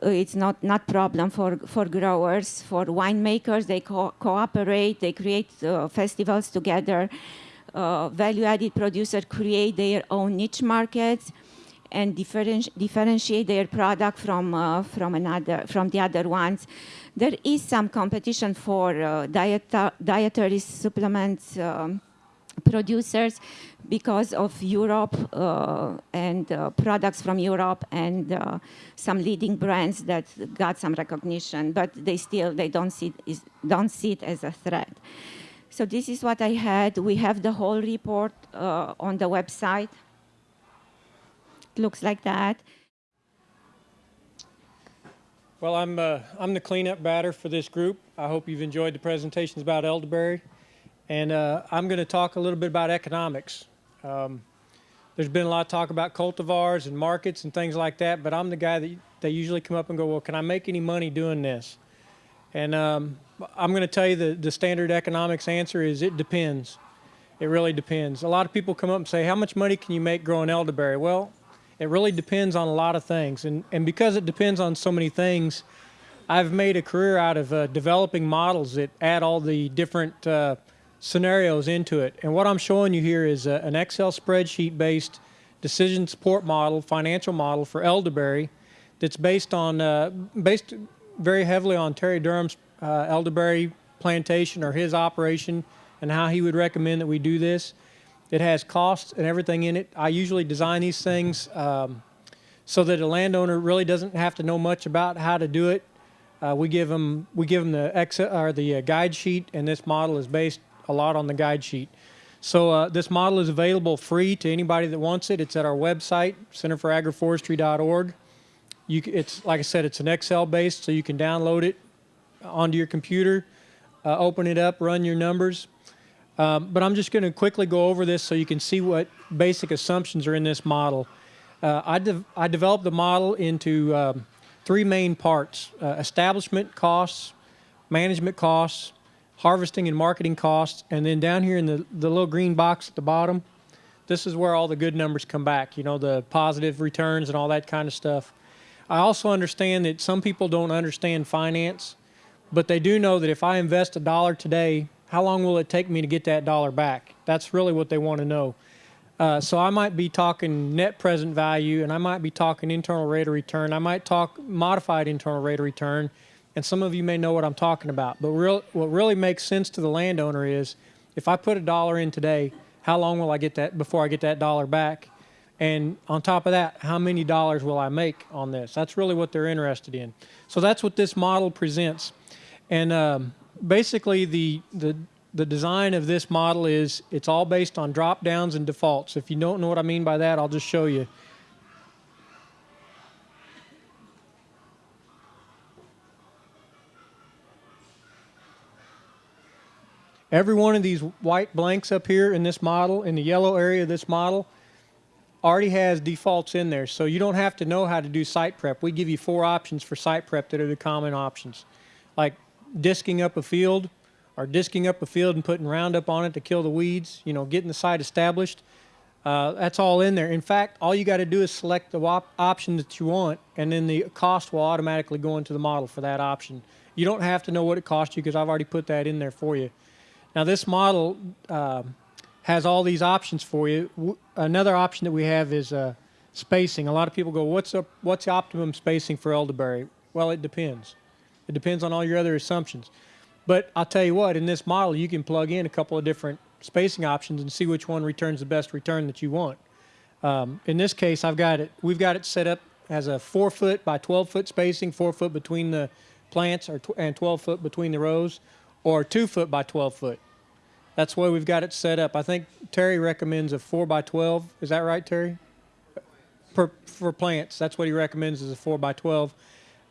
it's not not problem for for growers, for winemakers. They co- cooperate. They create uh, festivals together. Uh, value-added producers create their own niche markets and differenti- differentiate their product from uh, from another from the other ones. There is some competition for uh, diet- dietary supplements um, producers because of Europe uh, and uh, products from Europe and uh, some leading brands that got some recognition, but they still they don't see don't see it as a threat. So this is what I had. We have the whole report uh, on the website. It looks like that. Well, I'm, uh, I'm the cleanup batter for this group. I hope you've enjoyed the presentations about elderberry. And uh, I'm going to talk a little bit about economics. Um, there's been a lot of talk about cultivars and markets and things like that, but I'm the guy that they usually come up and go, well, can I make any money doing this? And um, I'm going to tell you the, the standard economics answer is it depends. It really depends. A lot of people come up and say, how much money can you make growing elderberry? Well, it really depends on a lot of things. And, and because it depends on so many things, I've made a career out of uh, developing models that add all the different uh, scenarios into it. And what I'm showing you here is uh, an Excel spreadsheet based decision support model, financial model for elderberry that's based on, uh, based very heavily on Terry Durham's uh, elderberry plantation or his operation and how he would recommend that we do this. It has costs and everything in it. I usually design these things um, so that a landowner really doesn't have to know much about how to do it. Uh, we give them we give them the Excel or the uh, guide sheet, and this model is based a lot on the guide sheet. So uh, this model is available free to anybody that wants it. It's at our website, centerforagroforestry.org. You, it's like I said, it's an Excel based, so you can download it onto your computer, uh, open it up, run your numbers. Um, but I'm just going to quickly go over this so you can see what basic assumptions are in this model. Uh, I, de- I developed the model into um, three main parts uh, establishment costs, management costs, harvesting and marketing costs, and then down here in the, the little green box at the bottom, this is where all the good numbers come back, you know, the positive returns and all that kind of stuff. I also understand that some people don't understand finance, but they do know that if I invest a dollar today, how long will it take me to get that dollar back? That's really what they want to know. Uh, so I might be talking net present value, and I might be talking internal rate of return. I might talk modified internal rate of return, and some of you may know what I'm talking about. But real, what really makes sense to the landowner is if I put a dollar in today, how long will I get that before I get that dollar back? And on top of that, how many dollars will I make on this? That's really what they're interested in. So that's what this model presents. And um, basically, the, the, the design of this model is it's all based on drop downs and defaults. If you don't know what I mean by that, I'll just show you. Every one of these white blanks up here in this model, in the yellow area of this model, already has defaults in there. So you don't have to know how to do site prep. We give you four options for site prep that are the common options. Like disking up a field or disking up a field and putting Roundup on it to kill the weeds, you know, getting the site established. Uh, that's all in there. In fact, all you got to do is select the op- option that you want, and then the cost will automatically go into the model for that option. You don't have to know what it costs you because I've already put that in there for you. Now, this model um has all these options for you. W- Another option that we have is uh, spacing. A lot of people go, "What's? What's the optimum spacing for elderberry?" Well, it depends. It depends on all your other assumptions. But I'll tell you what, in this model, you can plug in a couple of different spacing options and see which one returns the best return that you want. Um, in this case, I've got it. We've got it set up as a four foot by 12 foot spacing, four foot between the plants, or and 12 foot between the rows, or two foot by 12 foot. That's why we've got it set up. I think Terry recommends a four by twelve. Is that right, Terry? Per, for plants, that's what he recommends is a four by twelve.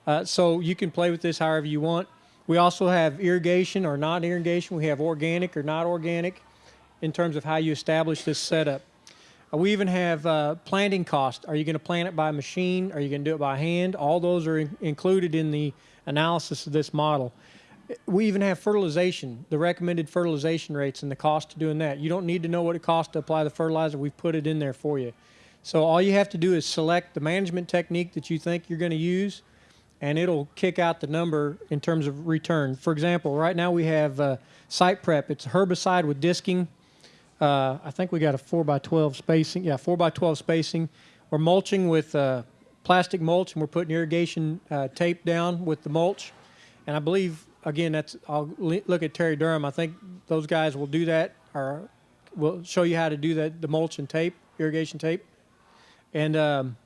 Uh, so you can play with this however you want. We also have irrigation or not irrigation. We have organic or not organic in terms of how you establish this setup. Uh, we even have uh, planting cost. Are you going to plant it by machine? Are you going to do it by hand? All those are in- included in the analysis of this model. We even have fertilization, the recommended fertilization rates and the cost of doing that. You don't need to know what it costs to apply the fertilizer. We've put it in there for you. So all you have to do is select the management technique that you think you're going to use, and it'll kick out the number in terms of return. For example, right now we have uh, site prep. It's a herbicide with disking. Uh, I think we got a 4 by 12 spacing. Yeah, 4 by 12 spacing. We're mulching with uh, plastic mulch, and we're putting irrigation uh, tape down with the mulch. And I believe, again, that's I'll look at Terry Durham. I think those guys will do that, or will show you how to do that, the mulch and tape, irrigation tape. And um,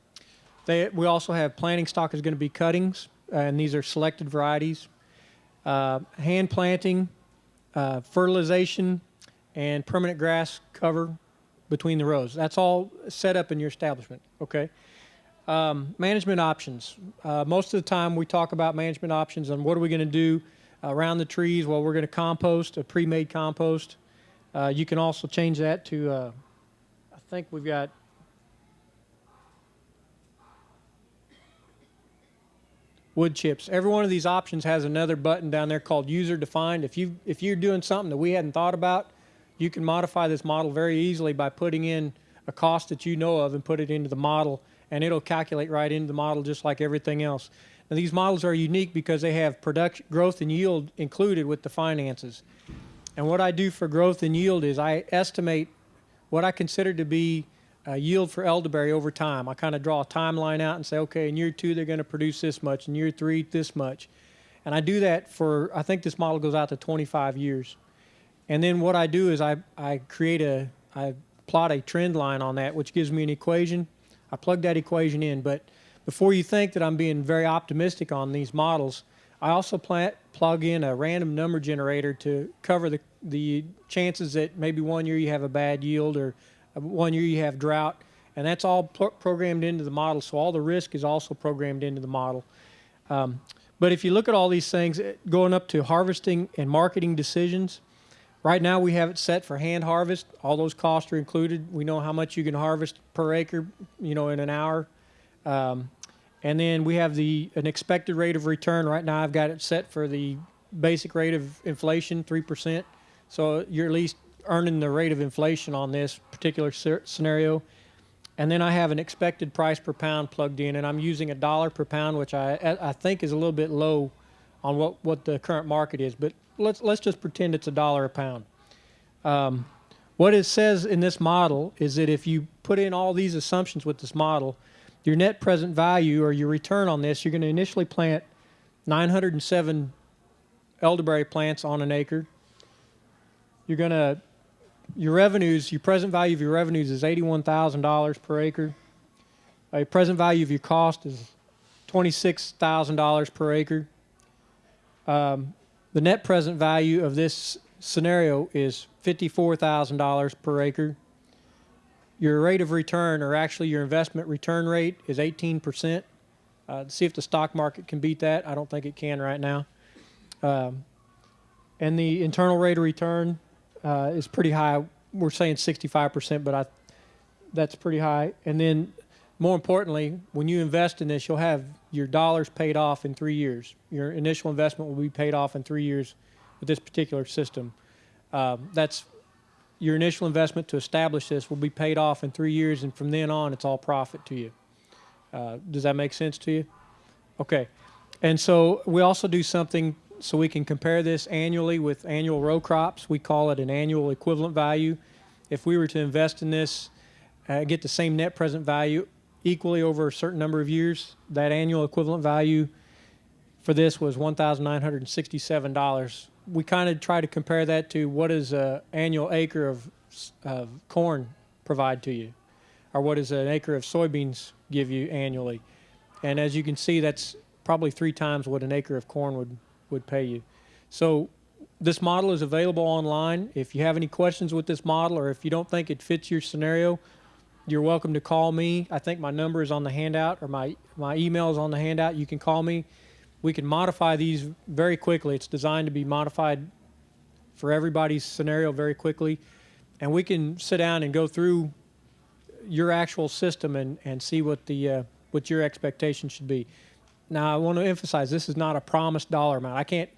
they, we also have planting stock is going to be cuttings, and these are selected varieties. Uh, hand planting, uh, fertilization, and permanent grass cover between the rows. That's all set up in your establishment, okay? Um, management options. Uh, most of the time we talk about management options and what are we going to do around the trees? Well, we're going to compost, a pre-made compost. Uh, you can also change that to, uh, I think we've got wood chips. Every one of these options has another button down there called user defined. If you if you're doing something that we hadn't thought about, you can modify this model very easily by putting in a cost that you know of and put it into the model and it'll calculate right into the model just like everything else. Now these models are unique because they have production growth and yield included with the finances. And what I do for growth and yield is I estimate what I consider to be uh, yield for elderberry over time. I kind of draw a timeline out and say, okay, in year two they're going to produce this much, in year three this much, and I do that for I think this model goes out to 25 years. And then what I do is I I create a I plot a trend line on that, which gives me an equation. I plug that equation in, but before you think that I'm being very optimistic on these models, I also plant, plug in a random number generator to cover the the chances that maybe one year you have a bad yield or one year you have drought, and that's all pro- programmed into the model. So all the risk is also programmed into the model. Um, but if you look at all these things, eh, going up to harvesting and marketing decisions, right now we have it set for hand harvest. All those costs are included. We know how much you can harvest per acre, you know, in an hour. Um, and then we have the an expected rate of return. Right now, I've got it set for the basic rate of inflation, three percent. So you're at least earning the rate of inflation on this particular scenario. And then I have an expected price per pound plugged in, and I'm using a dollar per pound, which I I think is a little bit low on what, what the current market is. But let's let's just pretend it's a dollar a pound. Um, what it says in this model is that if you put in all these assumptions with this model, your net present value or your return on this, you're going to initially plant 907 elderberry plants on an acre. You're going to your revenues, your present value of your revenues is $81,000 per acre. Your present value of your cost is $26,000 per acre. Um, the net present value of this scenario is $54,000 per acre. Your rate of return, or actually your investment return rate, is 18%. Uh, see if the stock market can beat that. I don't think it can right now. Um, and the internal rate of return uh, is pretty high. We're saying 65%, but I, that's pretty high. And then, more importantly, when you invest in this, you'll have your dollars paid off in three years. Your initial investment will be paid off in three years with this particular system. Um, that's your initial investment to establish this will be paid off in three years, and from then on, it's all profit to you. Uh, does that make sense to you? Okay. And so we also do something so we can compare this annually with annual row crops. We call it an annual equivalent value. If we were to invest in this, uh, get the same net present value equally over a certain number of years, that annual equivalent value for this was $1,967. We kind of try to compare that to what does an annual acre of, of corn provide to you, or what does an acre of soybeans give you annually. And as you can see, that's probably three times what an acre of corn would would pay you. So this model is available online. If you have any questions with this model or if you don't think it fits your scenario, you're welcome to call me. I think my number is on the handout or my, my email is on the handout. You can call me. We can modify these very quickly. It's designed to be modified for everybody's scenario very quickly. And we can sit down and go through your actual system and, and see what the uh, what your expectations should be. Now, I want to emphasize this is not a promised dollar amount. I can't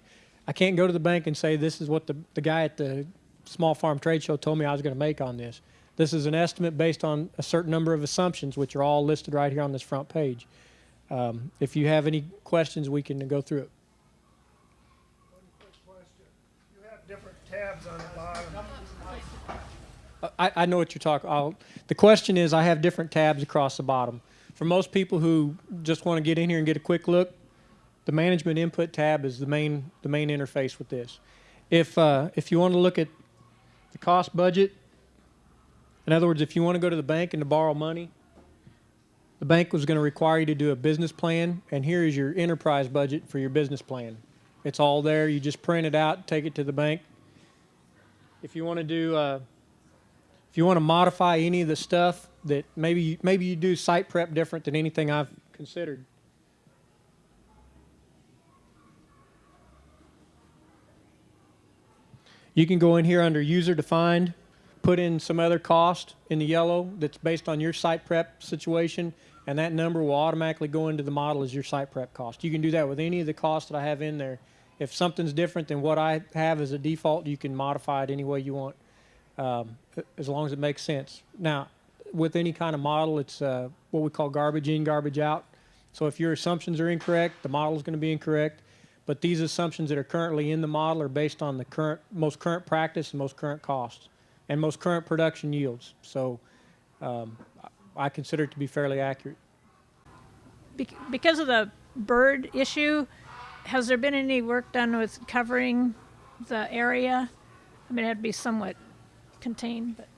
I can't go to the bank and say this is what the, the guy at the small farm trade show told me I was going to make on this. This is an estimate based on a certain number of assumptions, which are all listed right here on this front page. Um, if you have any questions, we can go through it. You have different tabs on the bottom. I, I know what you're talking. I'll, the question is, I have different tabs across the bottom. For most people who just want to get in here and get a quick look, the management input tab is the main the main interface with this. If uh, if you want to look at the cost budget, in other words, if you want to go to the bank and to borrow money, the bank was going to require you to do a business plan, and here is your enterprise budget for your business plan. It's all there. You just print it out, take it to the bank. If you want to do uh, if you want to modify any of the stuff that maybe you, maybe you do site prep different than anything I've considered. You can go in here under user defined, put in some other cost in the yellow that's based on your site prep situation, and that number will automatically go into the model as your site prep cost. You can do that with any of the costs that I have in there. If something's different than what I have as a default, you can modify it any way you want um, as long as it makes sense. Now, with any kind of model, it's uh, what we call garbage in, garbage out. So if your assumptions are incorrect, the model is going to be incorrect. But these assumptions that are currently in the model are based on the current, most current practice and most current costs and most current production yields. So um, I consider it to be fairly accurate. Bec- because of the bird issue, has there been any work done with covering the area? I mean, it'd be somewhat contained, but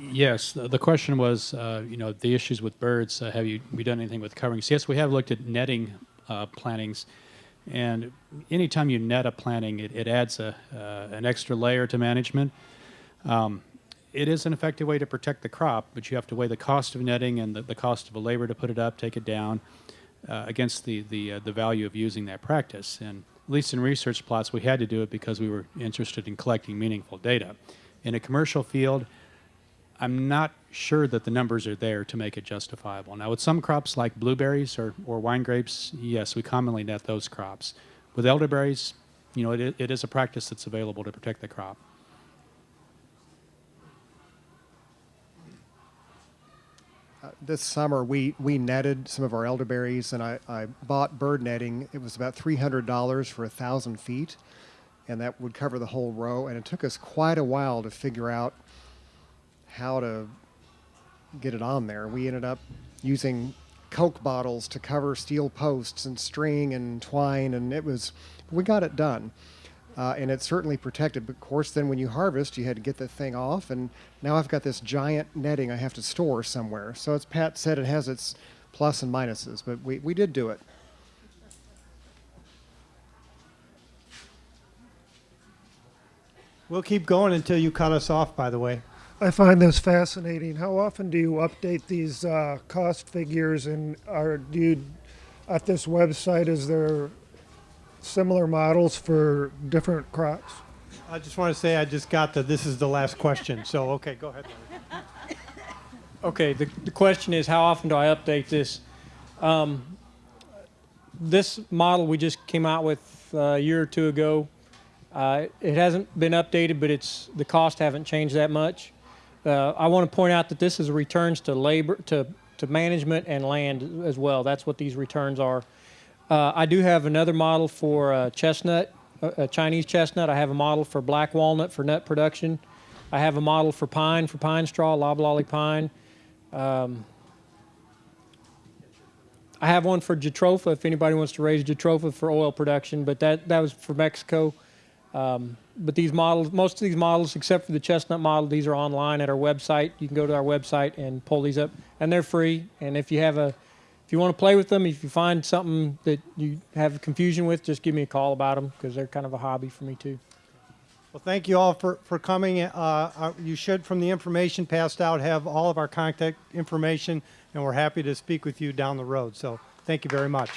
Yes, the, the question was, uh, you know, the issues with birds. Uh, have you we done anything with coverings? Yes, we have looked at netting uh, plantings, and anytime you net a planting, it, it adds a, uh, an extra layer to management. Um, it is an effective way to protect the crop, but you have to weigh the cost of netting and the, the cost of a labor to put it up, take it down, uh, against the the uh, the value of using that practice. And at least in research plots, we had to do it because we were interested in collecting meaningful data. In a commercial field, I'm not sure that the numbers are there to make it justifiable. Now, with some crops like blueberries or, or wine grapes, yes, we commonly net those crops. With elderberries, you know, it, it is a practice that's available to protect the crop. Uh, this summer, we, we netted some of our elderberries, and I, I bought bird netting. It was about $300 for a thousand feet, and that would cover the whole row. And it took us quite a while to figure out how to get it on there. We ended up using Coke bottles to cover steel posts and string and twine, and it was, we got it done. Uh, and it's certainly protected. But of course, then when you harvest, you had to get the thing off, and now I've got this giant netting I have to store somewhere. So as Pat said, it has its plus and minuses, but we, we did do it. We'll keep going until you cut us off, by the way. I find this fascinating. How often do you update these uh, cost figures, and are do you at this website? Is there similar models for different crops? I just want to say I just got the this is the last question. So, okay, go ahead. Okay, the, the question is how often do I update this? Um, this model we just came out with uh, a year or two ago. Uh, it hasn't been updated, but it's the cost haven't changed that much. Uh, I want to point out that this is returns to labor, to, to management and land as well. That's what these returns are. Uh, I do have another model for uh, chestnut, uh, uh, Chinese chestnut. I have a model for black walnut for nut production. I have a model for pine, for pine straw, loblolly pine. Um, I have one for jatropha if anybody wants to raise jatropha for oil production, but that, that was for Mexico. Um, but these models, most of these models, except for the chestnut model, these are online at our website. You can go to our website and pull these up, and they're free. And if you have a if you want to play with them, if you find something that you have confusion with, just give me a call about them because they're kind of a hobby for me too. Well, thank you all for, for coming. Uh, uh, you should, from the information passed out, have all of our contact information, and we're happy to speak with you down the road. So thank you very much.